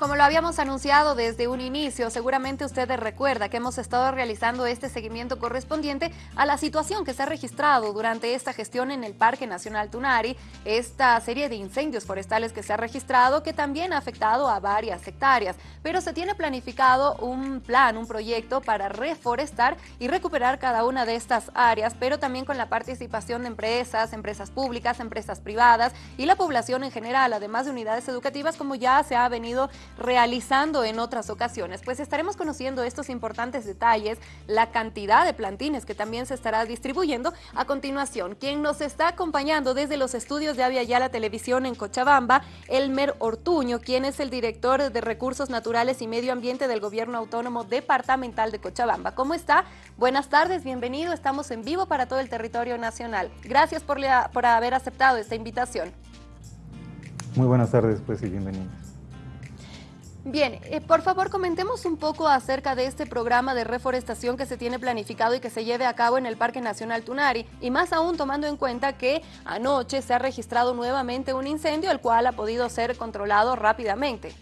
Como lo habíamos anunciado desde un inicio, seguramente usted recuerda que hemos estado realizando este seguimiento correspondiente a la situación que se ha registrado durante esta gestión en el Parque Nacional Tunari, esta serie de incendios forestales que se ha registrado que también ha afectado a varias hectáreas, pero se tiene planificado un plan, un proyecto para reforestar y recuperar cada una de estas áreas, pero también con la participación de empresas, empresas públicas, empresas privadas y la población en general, además de unidades educativas como ya se ha venido realizando en otras ocasiones. Pues estaremos conociendo estos importantes detalles, la cantidad de plantines que también se estará distribuyendo a continuación. Quien nos está acompañando desde los estudios de Avia Yala Televisión en Cochabamba, Elmer Ortuño, quien es el director de Recursos Naturales y Medio Ambiente del Gobierno Autónomo Departamental de Cochabamba. ¿Cómo está? Buenas tardes, bienvenido. Estamos en vivo para todo el territorio nacional. Gracias por, por haber aceptado esta invitación. Muy buenas tardes, pues, y bienvenidos. Bien, eh, por favor comentemos un poco acerca de este programa de reforestación que se tiene planificado y que se lleve a cabo en el Parque Nacional Tunari y más aún tomando en cuenta que anoche se ha registrado nuevamente un incendio el cual ha podido ser controlado rápidamente.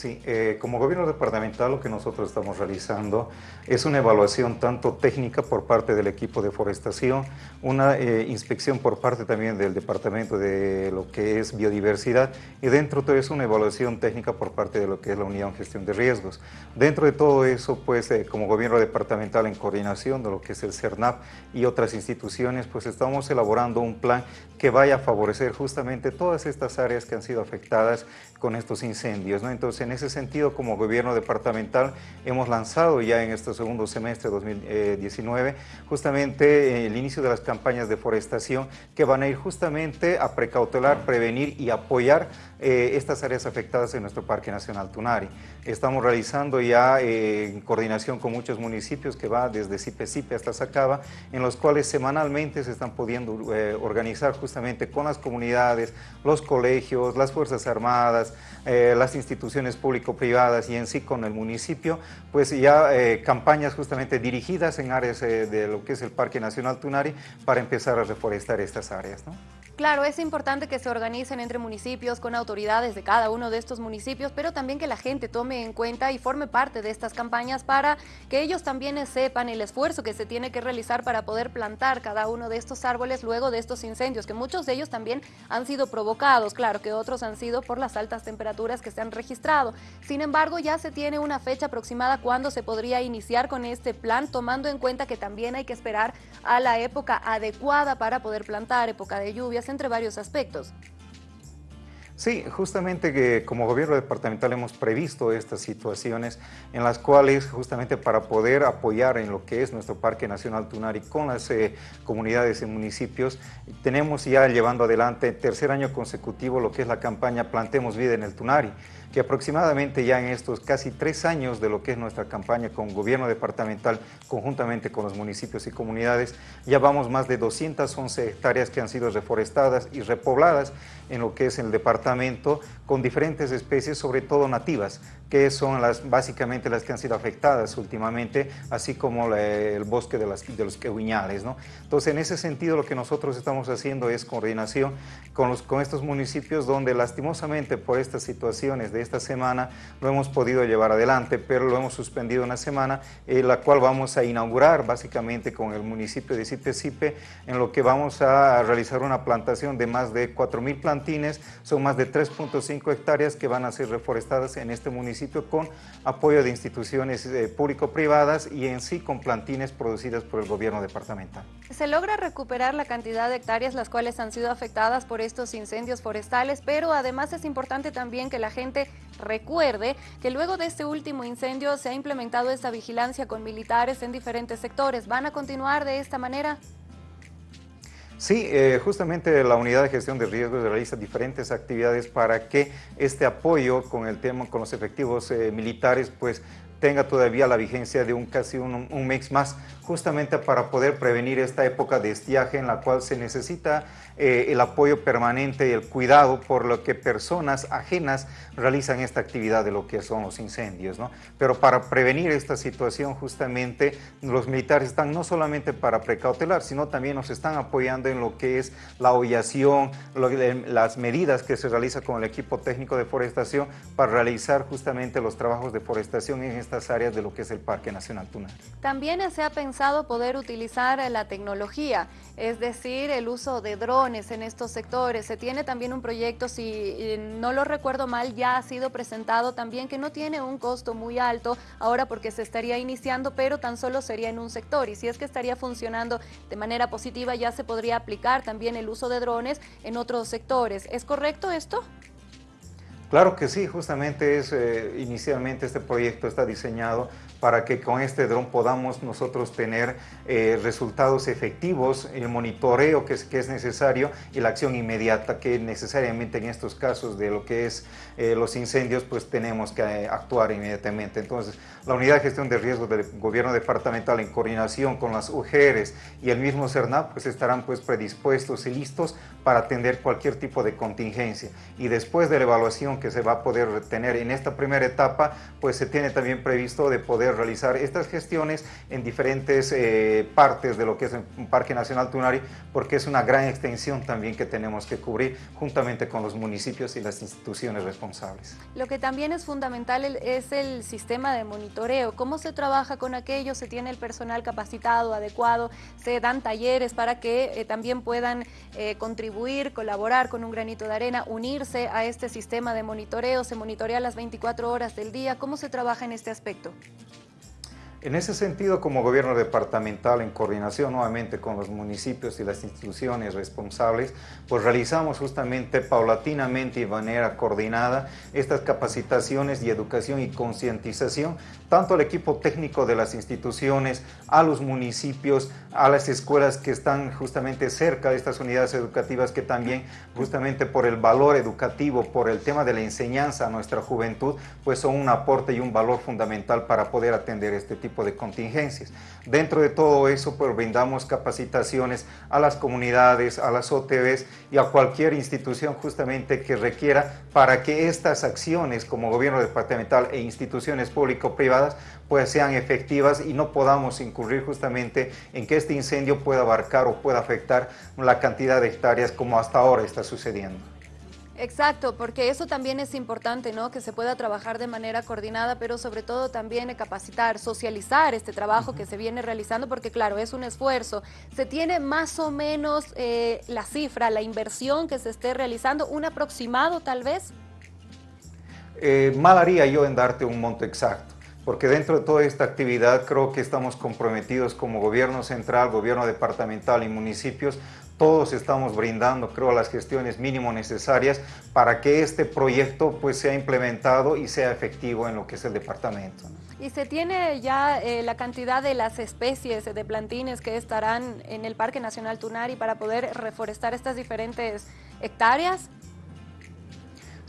Sí, eh, como gobierno departamental lo que nosotros estamos realizando es una evaluación tanto técnica por parte del equipo de forestación, una eh, inspección por parte también del departamento de lo que es biodiversidad y dentro de todo eso una evaluación técnica por parte de lo que es la unidad de gestión de riesgos. Dentro de todo eso, pues eh, como gobierno departamental en coordinación de lo que es el CERNAP y otras instituciones, pues estamos elaborando un plan que vaya a favorecer justamente todas estas áreas que han sido afectadas con estos incendios. ¿no? Entonces, en ese sentido, como gobierno departamental, hemos lanzado ya en este segundo semestre de 2019 justamente el inicio de las campañas de forestación que van a ir justamente a precautelar, prevenir y apoyar eh, estas áreas afectadas en nuestro Parque Nacional Tunari. Estamos realizando ya eh, en coordinación con muchos municipios que va desde Sipe hasta Sacaba, en los cuales semanalmente se están pudiendo eh, organizar justamente con las comunidades, los colegios, las Fuerzas Armadas, las instituciones público-privadas y en sí con el municipio, pues ya campañas justamente dirigidas en áreas de lo que es el Parque Nacional Tunari para empezar a reforestar estas áreas. Claro, es importante que se organicen entre municipios con autoridades de cada uno de estos municipios, pero también que la gente tome en cuenta y forme parte de estas campañas para que ellos también sepan el esfuerzo que se tiene que realizar para poder plantar cada uno de estos árboles luego de estos incendios, que muchos de ellos también han sido provocados, claro que otros han sido por las altas temperaturas que se han registrado. Sin embargo, ya se tiene una fecha aproximada cuando se podría iniciar con este plan, tomando en cuenta que también hay que esperar a la época adecuada para poder plantar, época de lluvias, entre varios aspectos. Sí, justamente que como gobierno departamental hemos previsto estas situaciones en las cuales justamente para poder apoyar en lo que es nuestro Parque Nacional Tunari con las eh, comunidades y municipios, tenemos ya llevando adelante tercer año consecutivo lo que es la campaña Plantemos Vida en el Tunari que aproximadamente ya en estos casi tres años de lo que es nuestra campaña con gobierno departamental, conjuntamente con los municipios y comunidades, ya vamos más de 211 hectáreas que han sido reforestadas y repobladas en lo que es el departamento con diferentes especies, sobre todo nativas, que son las, básicamente las que han sido afectadas últimamente, así como el bosque de, las, de los quehuiñales. ¿no? Entonces, en ese sentido, lo que nosotros estamos haciendo es coordinación con, los, con estos municipios donde lastimosamente por estas situaciones de esta semana lo hemos podido llevar adelante, pero lo hemos suspendido una semana, en la cual vamos a inaugurar básicamente con el municipio de Sipe en lo que vamos a realizar una plantación de más de 4.000 plantines, son más de 3.5 hectáreas que van a ser reforestadas en este municipio con apoyo de instituciones eh, público-privadas y en sí con plantines producidas por el gobierno departamental. Se logra recuperar la cantidad de hectáreas las cuales han sido afectadas por estos incendios forestales, pero además es importante también que la gente Recuerde que luego de este último incendio se ha implementado esta vigilancia con militares en diferentes sectores. ¿Van a continuar de esta manera? Sí, eh, justamente la unidad de gestión de riesgos realiza diferentes actividades para que este apoyo con el tema, con los efectivos eh, militares, pues tenga todavía la vigencia de un casi un, un mes más, justamente para poder prevenir esta época de estiaje en la cual se necesita eh, el apoyo permanente y el cuidado por lo que personas ajenas realizan esta actividad de lo que son los incendios. ¿no? Pero para prevenir esta situación justamente los militares están no solamente para precautelar, sino también nos están apoyando en lo que es la hollación, las medidas que se realiza con el equipo técnico de forestación para realizar justamente los trabajos de forestación en estas áreas de lo que es el Parque Nacional Tunari. También se ha pensado poder utilizar la tecnología, es decir, el uso de drones en estos sectores. Se tiene también un proyecto, si no lo recuerdo mal, ya ha sido presentado también que no tiene un costo muy alto ahora porque se estaría iniciando, pero tan solo sería en un sector y si es que estaría funcionando de manera positiva ya se podría aplicar también el uso de drones en otros sectores. ¿Es correcto esto? Claro que sí, justamente es, eh, inicialmente este proyecto está diseñado para que con este dron podamos nosotros tener eh, resultados efectivos, el monitoreo que es, que es necesario y la acción inmediata que necesariamente en estos casos de lo que es eh, los incendios pues tenemos que actuar inmediatamente. Entonces la Unidad de Gestión de Riesgos del Gobierno Departamental en coordinación con las UGERES y el mismo CERNAP pues estarán pues predispuestos y listos para atender cualquier tipo de contingencia y después de la evaluación que se va a poder tener en esta primera etapa pues se tiene también previsto de poder realizar estas gestiones en diferentes eh, partes de lo que es un Parque Nacional Tunari, porque es una gran extensión también que tenemos que cubrir juntamente con los municipios y las instituciones responsables. Lo que también es fundamental es el sistema de monitoreo. ¿Cómo se trabaja con aquello? ¿Se tiene el personal capacitado, adecuado? ¿Se dan talleres para que eh, también puedan eh, contribuir, colaborar con un granito de arena, unirse a este sistema de monitoreo? ¿Se monitorea las 24 horas del día? ¿Cómo se trabaja en este aspecto? En ese sentido, como gobierno departamental, en coordinación nuevamente con los municipios y las instituciones responsables, pues realizamos justamente paulatinamente y de manera coordinada estas capacitaciones y educación y concientización, tanto al equipo técnico de las instituciones, a los municipios, a las escuelas que están justamente cerca de estas unidades educativas que también justamente por el valor educativo, por el tema de la enseñanza a nuestra juventud, pues son un aporte y un valor fundamental para poder atender este tipo de contingencias. Dentro de todo eso, pues brindamos capacitaciones a las comunidades, a las OTVs y a cualquier institución justamente que requiera para que estas acciones como gobierno departamental e instituciones público-privadas pues sean efectivas y no podamos incurrir justamente en que este incendio pueda abarcar o pueda afectar la cantidad de hectáreas como hasta ahora está sucediendo. Exacto, porque eso también es importante, ¿no? Que se pueda trabajar de manera coordinada, pero sobre todo también capacitar, socializar este trabajo que se viene realizando, porque claro, es un esfuerzo. ¿Se tiene más o menos eh, la cifra, la inversión que se esté realizando, un aproximado tal vez? Eh, mal haría yo en darte un monto exacto porque dentro de toda esta actividad creo que estamos comprometidos como gobierno central, gobierno departamental y municipios todos estamos brindando, creo, las gestiones mínimo necesarias para que este proyecto pues, sea implementado y sea efectivo en lo que es el departamento. ¿Y se tiene ya eh, la cantidad de las especies de plantines que estarán en el Parque Nacional Tunari para poder reforestar estas diferentes hectáreas?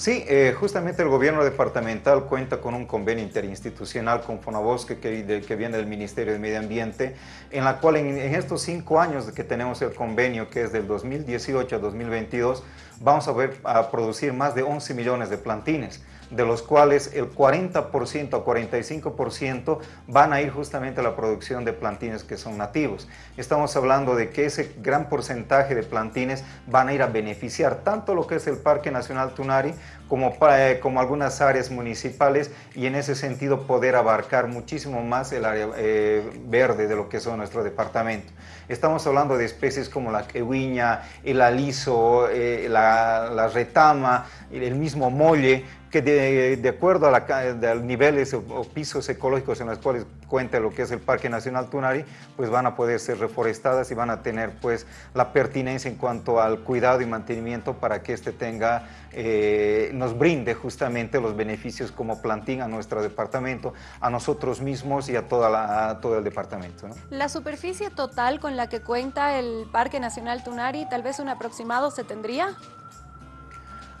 Sí, eh, justamente el gobierno departamental cuenta con un convenio interinstitucional con Fonabosque que, que viene del Ministerio de Medio Ambiente, en la cual en, estos cinco años que tenemos el convenio, que es del 2018 a 2022, vamos a, ver, a producir más de 11 millones de plantines de los cuales el 40% o 45% van a ir justamente a la producción de plantines que son nativos. Estamos hablando de que ese gran porcentaje de plantines van a ir a beneficiar tanto lo que es el Parque Nacional Tunari como, eh, como algunas áreas municipales y en ese sentido poder abarcar muchísimo más el área eh, verde de lo que es nuestro departamento. Estamos hablando de especies como la quehuiña, el aliso, eh, la, la retama, el mismo molle, que de, acuerdo a, la, niveles o, pisos ecológicos en los cuales cuenta lo que es el Parque Nacional Tunari, pues van a poder ser reforestadas y van a tener pues la pertinencia en cuanto al cuidado y mantenimiento para que este tenga, eh, nos brinde justamente los beneficios como plantín a nuestro departamento, a nosotros mismos y a, toda todo el departamento. La superficie total con la que cuenta el Parque Nacional Tunari, tal vez un aproximado se tendría?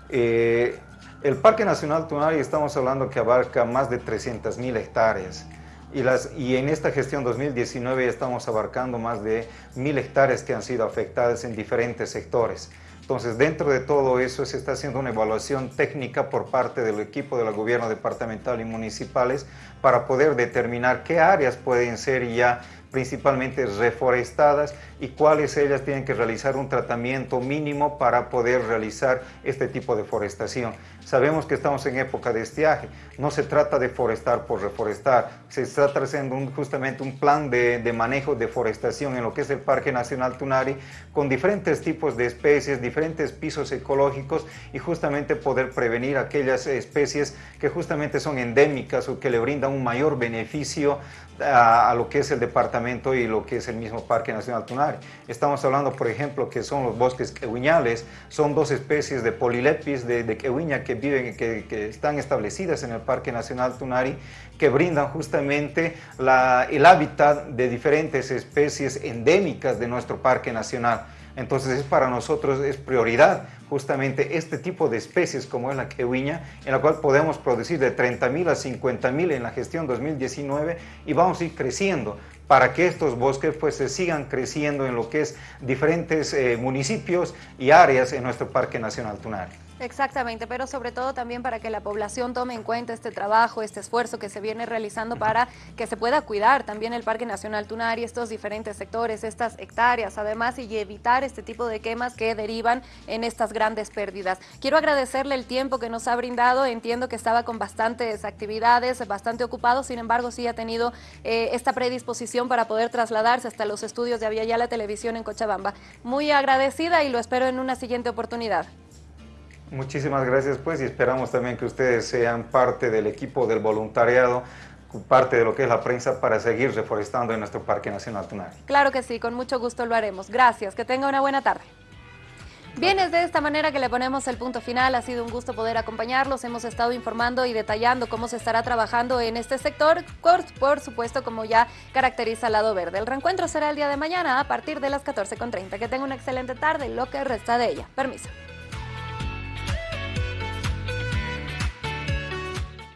Eh, El Parque Nacional Tunari estamos hablando que abarca más de 300.000 hectáreas. Y, las, y, en esta gestión 2019 estamos abarcando más de mil hectáreas que han sido afectadas en diferentes sectores. Entonces, dentro de todo eso se está haciendo una evaluación técnica por parte del equipo del gobierno departamental y municipales para poder determinar qué áreas pueden ser ya principalmente reforestadas y cuáles ellas tienen que realizar un tratamiento mínimo para poder realizar este tipo de forestación. Sabemos que estamos en época de estiaje, no se trata de forestar por reforestar, se está haciendo justamente un plan de, de, manejo de forestación en lo que es el Parque Nacional Tunari con diferentes tipos de especies, diferentes pisos ecológicos y justamente poder prevenir aquellas especies que justamente son endémicas o que le brindan un mayor beneficio a, lo que es el departamento y lo que es el mismo Parque Nacional Tunari. Estamos hablando, por ejemplo, que son los bosques quehuiñales, son dos especies de polilepis de, de que viven, que, que, están establecidas en el Parque Nacional Tunari, que brindan justamente el hábitat de diferentes especies endémicas de nuestro Parque Nacional. Entonces es para nosotros es prioridad justamente este tipo de especies como es la quehuiña, en la cual podemos producir de 30.000 a 50.000 en la gestión 2019 y vamos a ir creciendo para que estos bosques pues se sigan creciendo en lo que es diferentes eh, municipios y áreas en nuestro Parque Nacional Tunari. Exactamente, pero sobre todo también para que la población tome en cuenta este trabajo, este esfuerzo que se viene realizando para que se pueda cuidar también el Parque Nacional Tunari, estos diferentes sectores, estas hectáreas, además, y evitar este tipo de quemas que derivan en estas grandes pérdidas. Quiero agradecerle el tiempo que nos ha brindado, entiendo que estaba con bastantes actividades, bastante ocupado, sin embargo, sí ha tenido eh, esta predisposición para poder trasladarse hasta los estudios de Aviala Televisión en Cochabamba. Muy agradecida y lo espero en una siguiente oportunidad. Muchísimas gracias pues y esperamos también que ustedes sean parte del equipo del voluntariado parte de lo que es la prensa para seguir reforestando en nuestro Parque Nacional Tunari. Claro que sí, con mucho gusto lo haremos. Gracias, que tenga una buena tarde. Bien, es de esta manera que le ponemos el punto final. Ha sido un gusto poder acompañarlos. Hemos estado informando y detallando cómo se estará trabajando en este sector, por, supuesto, como ya caracteriza el lado verde. El reencuentro será el día de mañana a partir de las 14.30. Que tenga una excelente tarde y lo que resta de ella. Permiso.